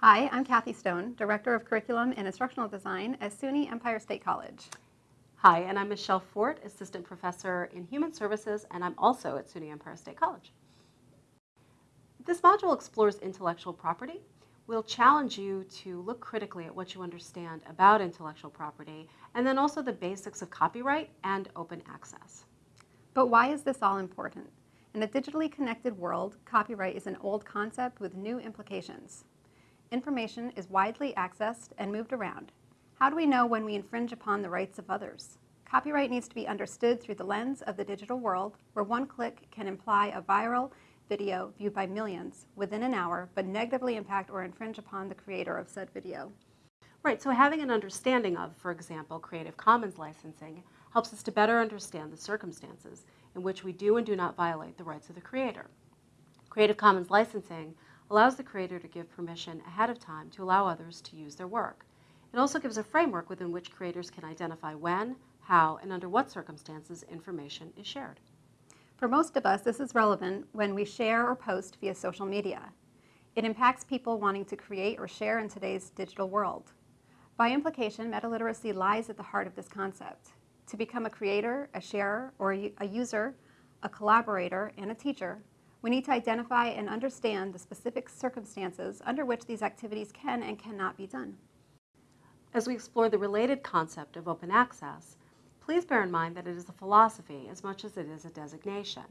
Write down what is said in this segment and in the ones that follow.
Hi, I'm Kathy Stone, Director of Curriculum and Instructional Design at SUNY Empire State College. Hi, and I'm Michelle Fort, Assistant Professor in Human Services, and I'm also at SUNY Empire State College. This module explores intellectual property. We'll challenge you to look critically at what you understand about intellectual property, and then also the basics of copyright and open access. But why is this all important? In a digitally connected world, copyright is an old concept with new implications. Information is widely accessed and moved around. How do we know when we infringe upon the rights of others? Copyright needs to be understood through the lens of the digital world, where one click can imply a viral video viewed by millions within an hour, but negatively impact or infringe upon the creator of said video. Right, so having an understanding of, for example, Creative Commons licensing helps us to better understand the circumstances in which we do and do not violate the rights of the creator. Creative Commons licensing allows the creator to give permission ahead of time to allow others to use their work. It also gives a framework within which creators can identify when, how, and under what circumstances information is shared. For most of us, this is relevant when we share or post via social media. It impacts people wanting to create or share in today's digital world. By implication, meta-literacy lies at the heart of this concept. To become a creator, a sharer, or a user, a collaborator, and a teacher, we need to identify and understand the specific circumstances under which these activities can and cannot be done. As we explore the related concept of open access, please bear in mind that it is a philosophy as much as it is a designation.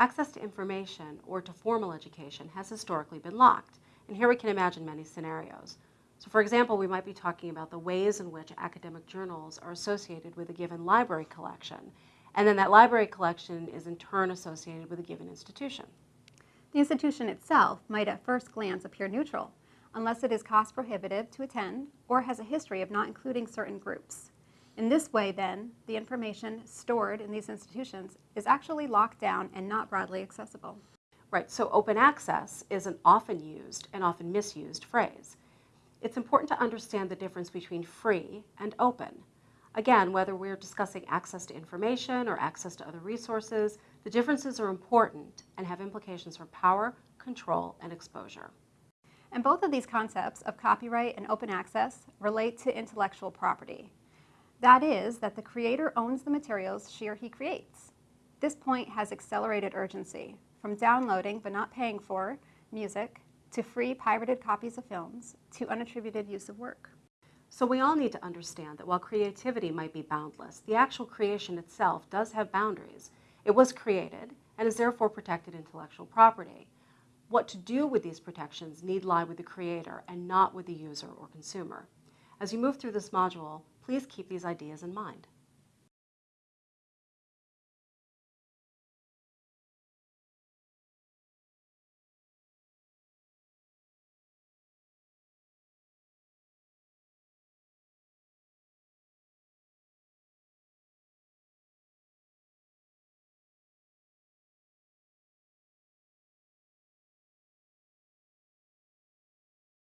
Access to information or to formal education has historically been locked, and here we can imagine many scenarios. So for example, we might be talking about the ways in which academic journals are associated with a given library collection, and then that library collection is in turn associated with a given institution. The institution itself might at first glance appear neutral, unless it is cost prohibitive to attend or has a history of not including certain groups. In this way, then, the information stored in these institutions is actually locked down and not broadly accessible. Right, so open access is an often used and often misused phrase. It's important to understand the difference between free and open. Again, whether we're discussing access to information or access to other resources, the differences are important and have implications for power, control, and exposure. And both of these concepts of copyright and open access relate to intellectual property. That is, that the creator owns the materials she or he creates. This point has accelerated urgency, from downloading but not paying for music, to free pirated copies of films, to unattributed use of work. So we all need to understand that while creativity might be boundless, the actual creation itself does have boundaries. It was created and is therefore protected intellectual property. What to do with these protections need lie with the creator and not with the user or consumer. As you move through this module, please keep these ideas in mind.